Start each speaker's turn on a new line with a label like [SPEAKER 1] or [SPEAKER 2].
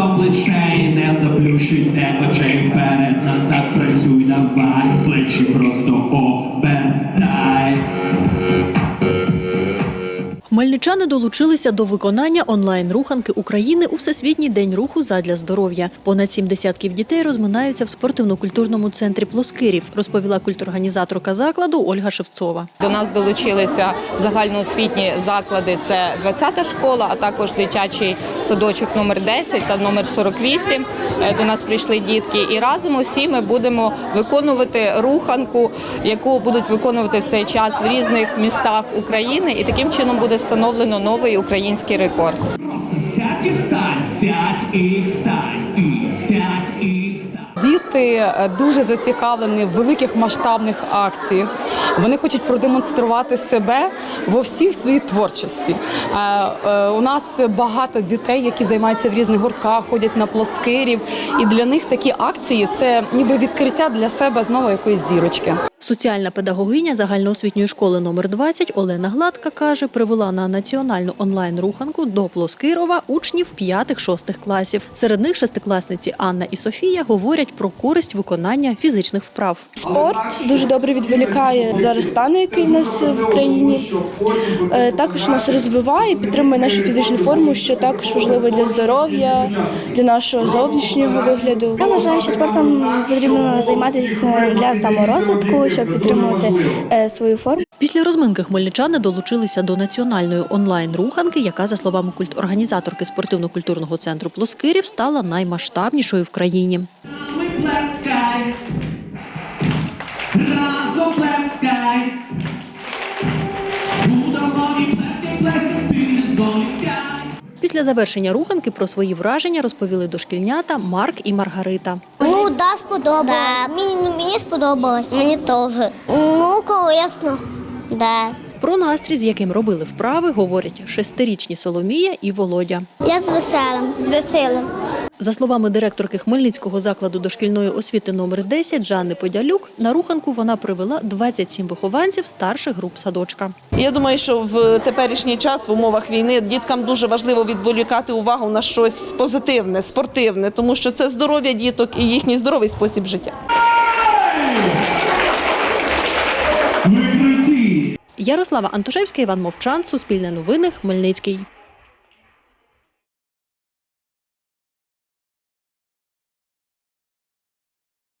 [SPEAKER 1] до плечей, не заплющуйте очей вперед, назад працюй, давай, плечі просто обертай.
[SPEAKER 2] Хмельничани долучилися до виконання онлайн-руханки України у Всесвітній день руху задля здоров'я. Понад сім десятків дітей розминаються в спортивно-культурному центрі Плоскирів, розповіла культурорганізаторка закладу Ольга Шевцова.
[SPEAKER 3] До нас долучилися загальноосвітні заклади. Це 20-та школа, а також дитячий садочок номер 10 та номер 48. Е, До нас прийшли дітки, і разом усі ми будемо виконувати руханку, яку будуть виконувати в цей час в різних містах України. І таким чином буде встановлено новий український рекорд.
[SPEAKER 1] Просто сядь і встань, сядь і встань, і сядь і встань.
[SPEAKER 4] Діти е, дуже зацікавлені в великих масштабних акціях. Вони хочуть продемонструвати себе во всіх своїй творчості. Е, е, У нас багато дітей, які займаються в різних гуртках, ходять на плоскирів. І для них такі акції це ніби відкриття для себе знову якоїсь зірочки.
[SPEAKER 2] Соціальна педагогиня загальноосвітньої школи номер 20 Олена Гладка каже, привела на національну онлайн-руханку до Плоскирова учнів 5-6 класів. Серед них шестикласниці Анна і Софія говорять про користь виконання фізичних вправ.
[SPEAKER 5] Спорт дуже добре відволікає зараз стану, який в нас в країні. Е, Також нас розвиває, підтримує нашу фізичну форму, що також важливо для здоров'я, для нашого зовнішнього вигляду.
[SPEAKER 6] Я вважаю, що спортом потрібно займатися для саморозвитку, щоб підтримувати е, свою форму.
[SPEAKER 2] Після розминки хмельничани долучилися до національної онлайн-руханки, яка, за словами культорганізаторки спортивно-культурного центру Плоскирів, стала наймасштабнішою в країні.
[SPEAKER 1] Разом зволікай.
[SPEAKER 2] Після завершення руханки про свої враження розповіли дошкільнята Марк і Маргарита.
[SPEAKER 6] Ну, да, сподобалось. Мені, ну, мені сподобалось. Мені теж. Ну, корисно. Да.
[SPEAKER 2] Про настрій, з яким робили вправи, говорять шестирічні Соломія і Володя.
[SPEAKER 6] Я з веселим. З веселим.
[SPEAKER 2] За словами директорки Хмельницького закладу дошкільної освіти номер 10 Жанни Подялюк, на руханку вона привела 27 вихованців старших груп садочка.
[SPEAKER 7] Я думаю, що в теперішній час в умовах війни діткам дуже важливо відволікати увагу на щось позитивне, спортивне, тому що це здоров'я діток і їхній здоровий спосіб життя.
[SPEAKER 2] Ярослава Антошевська, Іван Мовчан, Суспільне новини, Хмельницький.